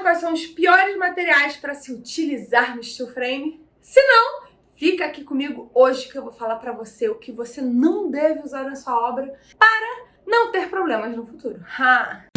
sabe quais são os piores materiais para se utilizar no steel frame? Se não, fica aqui comigo hoje que eu vou falar para você o que você não deve usar na sua obra para não ter problemas no futuro. Ha!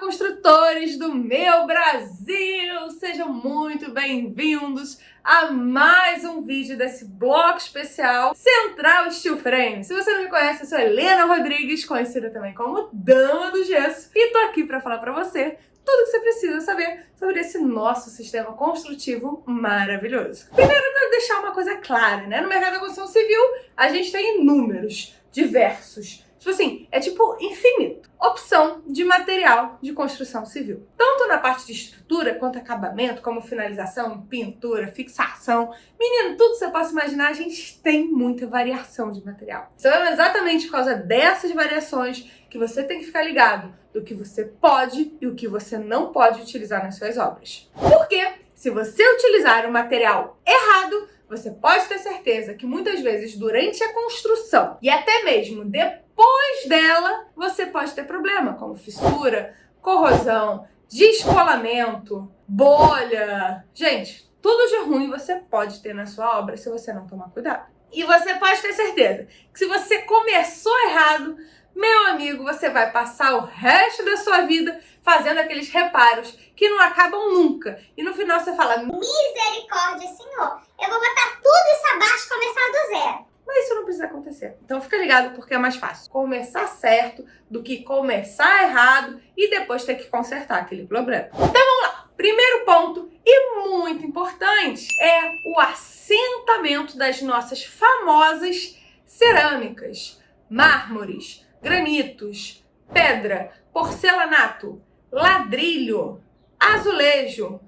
Construtores do meu Brasil! Sejam muito bem-vindos a mais um vídeo desse bloco especial Central Steel Frame. Se você não me conhece, eu sou Helena Rodrigues, conhecida também como Dama do Gesso, e tô aqui para falar para você tudo que você precisa saber sobre esse nosso sistema construtivo maravilhoso. Primeiro, eu quero deixar uma coisa clara, né? No mercado da construção civil, a gente tem inúmeros, diversos, Tipo assim, é tipo infinito. Opção de material de construção civil. Tanto na parte de estrutura, quanto acabamento, como finalização, pintura, fixação. Menino, tudo que você possa imaginar, a gente tem muita variação de material. Então é exatamente por causa dessas variações que você tem que ficar ligado do que você pode e o que você não pode utilizar nas suas obras. Porque se você utilizar o material errado, você pode ter certeza que muitas vezes durante a construção e até mesmo depois depois dela você pode ter problema, como fissura, corrosão, descolamento, bolha. Gente, tudo de ruim você pode ter na sua obra se você não tomar cuidado. E você pode ter certeza que se você começou errado, meu amigo, você vai passar o resto da sua vida fazendo aqueles reparos que não acabam nunca. E no final você fala, misericórdia, senhor, eu vou botar tudo isso abaixo e começar do zero. Mas isso não precisa acontecer. Então fica ligado porque é mais fácil começar certo do que começar errado e depois ter que consertar aquele problema. Então vamos lá. Primeiro ponto e muito importante é o assentamento das nossas famosas cerâmicas, mármores, granitos, pedra, porcelanato, ladrilho, azulejo,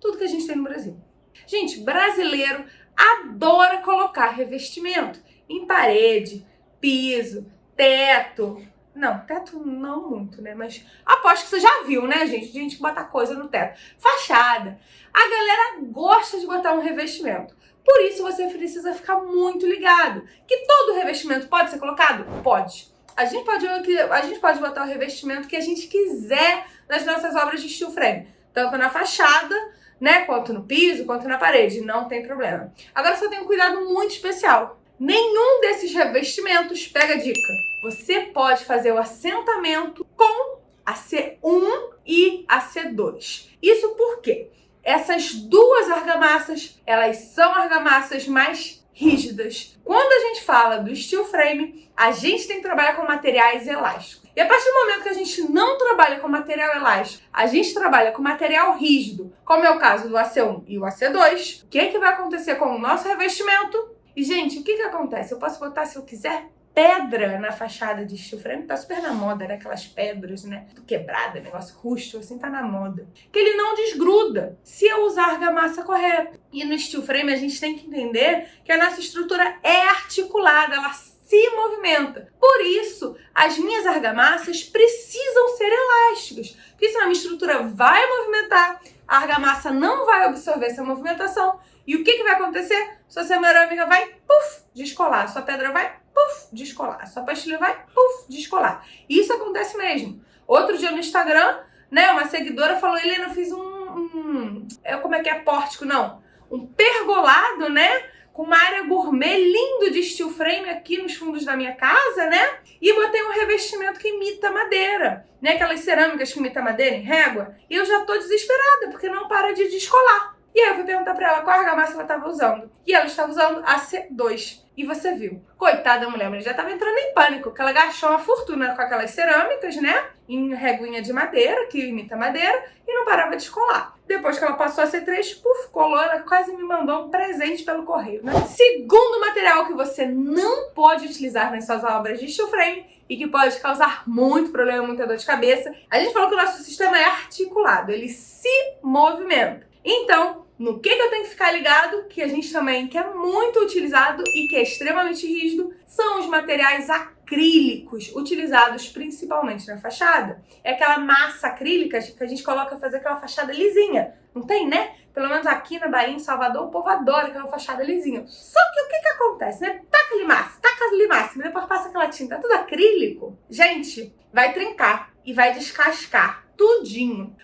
tudo que a gente tem no Brasil. Gente, brasileiro adora colocar revestimento em parede, piso, teto. Não, teto não muito, né? Mas aposto que você já viu, né, gente? Gente que bota coisa no teto. Fachada. A galera gosta de botar um revestimento. Por isso você precisa ficar muito ligado. Que todo revestimento pode ser colocado? Pode. A gente pode, a gente pode botar o revestimento que a gente quiser nas nossas obras de steel frame. Tanto na fachada né? Quanto no piso, quanto na parede, não tem problema. Agora só tem um cuidado muito especial. Nenhum desses revestimentos, pega a dica, você pode fazer o assentamento com a C1 e a C2. Isso porque essas duas argamassas, elas são argamassas mais rígidas. Quando a gente fala do steel frame, a gente tem que trabalhar com materiais elásticos. E a partir do momento que a gente não trabalha com material elástico, a gente trabalha com material rígido, como é o caso do AC1 e o AC2, o que, é que vai acontecer com o nosso revestimento? E, gente, o que, que acontece? Eu posso botar, se eu quiser, pedra na fachada de steel frame, tá super na moda, né? Aquelas pedras, né? Tudo quebrada, negócio rústico, assim, tá na moda. Que ele não desgruda se eu usar a argamassa correta. E no steel frame a gente tem que entender que a nossa estrutura é articulada, ela se movimenta. Por isso, as minhas argamassas precisam ser elásticas, porque senão a minha estrutura vai movimentar, a argamassa não vai absorver essa movimentação, e o que, que vai acontecer? Sua cerâmica vai, puf, descolar, sua pedra vai, puf, descolar, sua pastilha vai, puf, descolar. Isso acontece mesmo. Outro dia no Instagram, né, uma seguidora falou, Helena, eu fiz um, um, é, como é que é, pórtico, não, um pergolado, né, com uma área gourmet lindo de steel frame aqui nos fundos da minha casa, né? E botei um revestimento que imita madeira, né? Aquelas cerâmicas que imita madeira em régua. E eu já tô desesperada, porque não para de descolar. E aí eu fui perguntar pra ela qual argamassa ela tava usando. E ela estava usando a C2. E você viu. Coitada da mulher, mas já tava entrando em pânico, porque ela gastou uma fortuna com aquelas cerâmicas, né? Em reguinha de madeira, que imita madeira, e não parava de descolar. Depois que ela passou a C3, puf, colou, ela quase me mandou um presente pelo correio, né? Segundo material que você não pode utilizar nas suas obras de steel frame e que pode causar muito problema, muita dor de cabeça, a gente falou que o nosso sistema é articulado, ele se movimenta. Então, no que, que eu tenho que ficar ligado, que a gente também quer muito utilizado e que é extremamente rígido, são os materiais acrílicos, utilizados principalmente na fachada. É aquela massa acrílica que a gente coloca para fazer aquela fachada lisinha. Não tem, né? Pelo menos aqui na Bahia, em Salvador, o povo adora aquela fachada lisinha. Só que o que que acontece, né? Taca ali massa, taca ali massa, depois passa tinta é tudo acrílico, gente, vai trincar e vai descascar tudinho.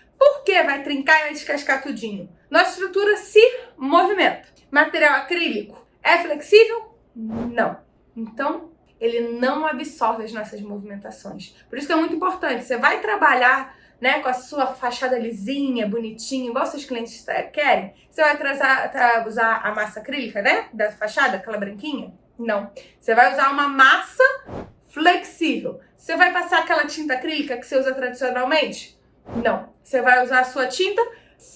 Vai trincar e vai descascar tudinho? Nossa estrutura se movimenta. Material acrílico é flexível? Não. Então, ele não absorve as nossas movimentações. Por isso que é muito importante. Você vai trabalhar né, com a sua fachada lisinha, bonitinha, igual seus clientes querem. Você vai trazer, usar a massa acrílica, né, da fachada, aquela branquinha? Não. Você vai usar uma massa flexível. Você vai passar aquela tinta acrílica que você usa tradicionalmente? Não. Você vai usar a sua tinta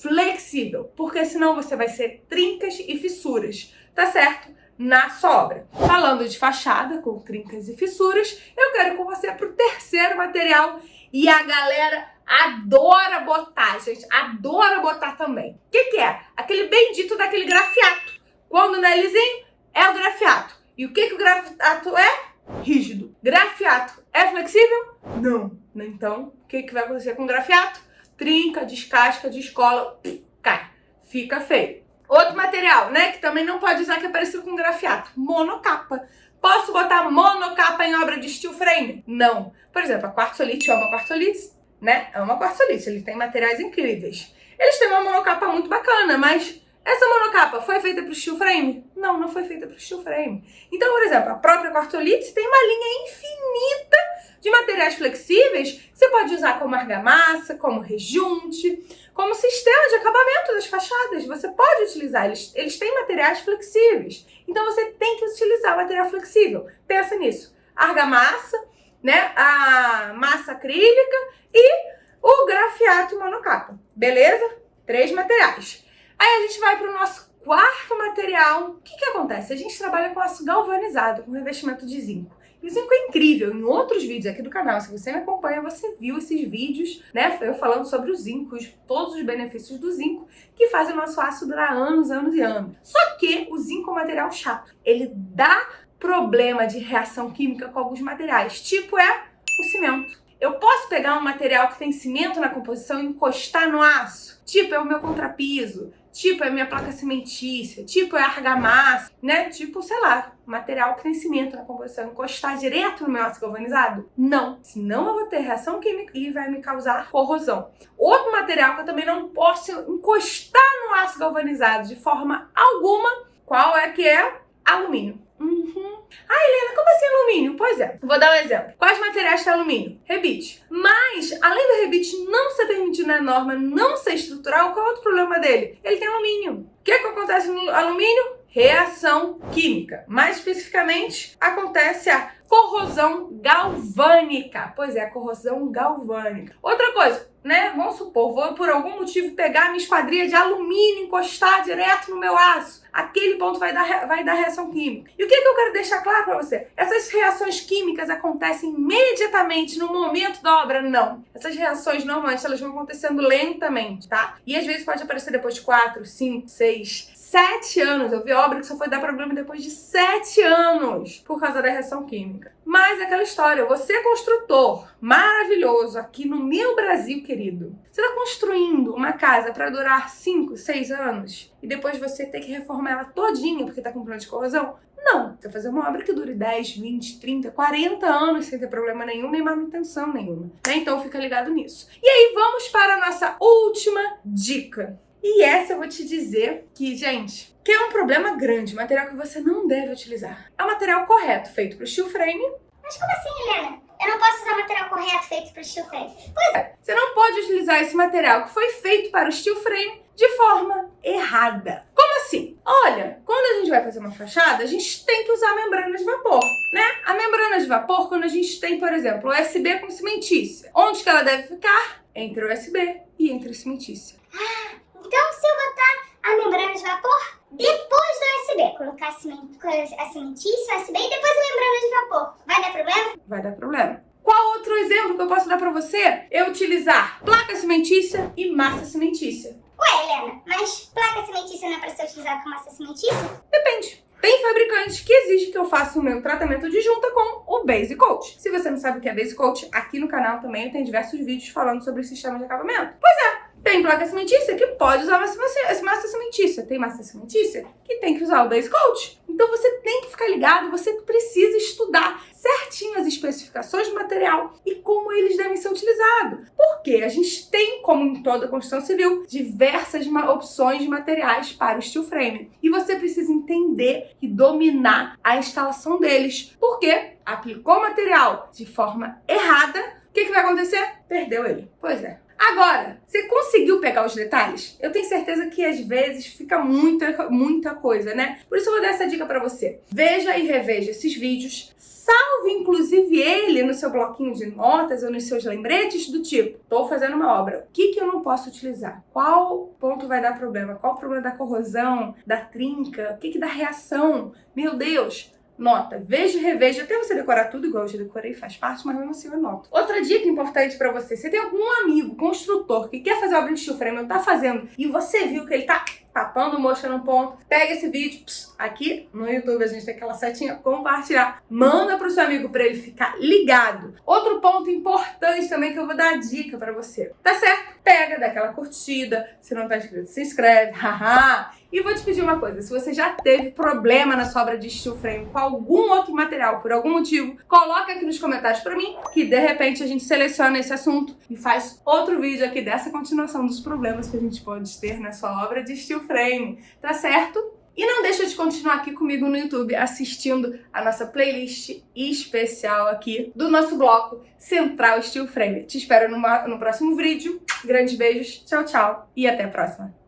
flexível, porque senão você vai ser trincas e fissuras, tá certo? Na sobra. Falando de fachada com trincas e fissuras, eu quero com você pro terceiro material e a galera adora botar, gente, adora botar também. O que, que é? Aquele bendito daquele grafiato. Quando não é lisinho, é o grafiato. E o que, que o grafiato é? Rígido. Grafiato é flexível? Não. Então, o que, que vai acontecer com o grafiato? Trinca, descasca, descola, cai. Fica feio. Outro material, né, que também não pode usar, que é parecido com grafiato. Monocapa. Posso botar monocapa em obra de steel frame? Não. Por exemplo, a quartzolite é uma quartzolite, né? É uma quartzolite, ele tem materiais incríveis. Eles têm uma monocapa muito bacana, mas essa monocapa foi feita para o steel frame? Não, não foi feita para o steel frame. Então, por exemplo, a própria quartzolite tem uma linha infinita de materiais flexíveis que você pode usar como argamassa, como rejunte, como sistema de acabamento das fachadas. Você pode utilizar, eles, eles têm materiais flexíveis. Então, você tem que utilizar material flexível. Pensa nisso. Argamassa, né, a massa acrílica e o grafiato monocapa. Beleza? Três materiais. Aí a gente vai para o nosso quarto material. O que, que acontece? A gente trabalha com aço galvanizado, com revestimento de zinco. E o zinco é incrível. Em outros vídeos aqui do canal, se você me acompanha, você viu esses vídeos, né? Eu falando sobre o zinco, todos os benefícios do zinco, que fazem o nosso aço durar anos, anos e anos. Só que o zinco é um material chato. Ele dá problema de reação química com alguns materiais, tipo é o cimento. Eu posso pegar um material que tem cimento na composição e encostar no aço? Tipo, é o meu contrapiso, Tipo, é minha placa cimentícia, tipo, é argamassa, né? Tipo, sei lá, material que tem cimento na composição. Encostar direto no meu aço galvanizado? Não. Senão eu vou ter reação química e vai me causar corrosão. Outro material que eu também não posso encostar no aço galvanizado de forma alguma, qual é que é? Alumínio. Uhum. Ah, Helena, como assim alumínio? Pois é, vou dar um exemplo. Quais materiais tem alumínio? Rebite. Mas, além do rebite não ser permitido na norma, não ser estrutural, qual é o outro problema dele? Ele tem alumínio. O que, é que acontece no alumínio? Reação química. Mais especificamente, acontece a corrosão galvânica. Pois é, a corrosão galvânica. Outra coisa, né? Vamos supor, vou por algum motivo pegar minha esquadria de alumínio, encostar direto no meu aço aquele ponto vai dar, vai dar reação química. E o que, que eu quero deixar claro para você? Essas reações químicas acontecem imediatamente no momento da obra? Não. Essas reações, normalmente, elas vão acontecendo lentamente, tá? E às vezes pode aparecer depois de 4, 5, 6, 7 anos. Eu vi obra que só foi dar problema depois de 7 anos por causa da reação química. Mas é aquela história, você é construtor maravilhoso aqui no meu Brasil, querido. Você está construindo uma casa para durar 5, 6 anos e depois você ter que reformar ela todinha porque está com problema de corrosão? Não, você vai fazer uma obra que dure 10, 20, 30, 40 anos sem ter problema nenhum, nem manutenção nenhuma. Né? Então fica ligado nisso. E aí vamos para a nossa última dica. E essa eu vou te dizer que, gente, que é um problema grande, material que você não deve utilizar. É o material correto, feito para o steel frame. Mas como assim, Helena? Eu não posso usar o material correto feito para o steel frame? Pois é, você não pode utilizar esse material que foi feito para o steel frame de forma errada. Como assim? Olha, quando a gente vai fazer uma fachada, a gente tem que usar membrana de vapor, né? A membrana de vapor, quando a gente tem, por exemplo, USB com cimentícia, onde que ela deve ficar? Entre o USB e entre a cimentícia. Ah, então, se eu botar a membrana de vapor depois do USB, colocar a, cimentícia, USB e depois a membrana de vapor, vai dar problema? Vai dar problema. Qual outro exemplo que eu posso dar pra você? É utilizar placa cimentícia e massa cimentícia. Ué, Helena, mas placa cimentícia não é pra ser utilizada com massa cimentícia? Depende. Tem fabricante que exige que eu faça o meu tratamento de junta com o Base Coat. Se você não sabe o que é Base Coat, aqui no canal também tem diversos vídeos falando sobre o sistema de acabamento. Pois é, tem placa cimentícia que pode usar massa, cimentícia. Tem massa cimentícia que tem que usar o base coat. Então você tem que ficar ligado, você precisa estudar certinho as especificações do material e como eles devem ser utilizados. Porque a gente tem, como em toda construção civil, diversas opções de materiais para o steel frame. E você precisa entender e dominar a instalação deles. Porque aplicou o material de forma errada, o que, que vai acontecer? Perdeu ele. Pois é. Agora, você conseguiu pegar os detalhes? Eu tenho certeza que às vezes fica muita, muita coisa, né? Por isso eu vou dar essa dica para você. Veja e reveja esses vídeos, salve inclusive ele no seu bloquinho de notas ou nos seus lembretes do tipo, tô fazendo uma obra, o que que eu não posso utilizar? Qual ponto vai dar problema? Qual o problema da corrosão, da trinca? O que que dá reação? Meu Deus, Nota, veja e reveja, até você decorar tudo igual eu já decorei, faz parte, mas mesmo assim eu noto. Outra dica importante para você, você tem algum amigo, construtor, que quer fazer obra de steel frame, ou tá fazendo, e você viu que ele tá tapando mosca no ponto, pega esse vídeo, pss, aqui no YouTube a gente tem aquela setinha, compartilhar, manda pro seu amigo para ele ficar ligado. Outro ponto importante também que eu vou dar dica para você, tá certo? Pega, dá aquela curtida, se não tá inscrito, se inscreve, haha. E vou te pedir uma coisa, se você já teve problema na sua obra de steel frame com algum outro material, por algum motivo, coloca aqui nos comentários pra mim, que de repente a gente seleciona esse assunto e faz outro vídeo aqui dessa continuação dos problemas que a gente pode ter na sua obra de steel frame, tá certo? E não deixa de continuar aqui comigo no YouTube assistindo a nossa playlist especial aqui do nosso bloco Central Steel Frame. Te espero no próximo vídeo. Grandes beijos, tchau, tchau e até a próxima.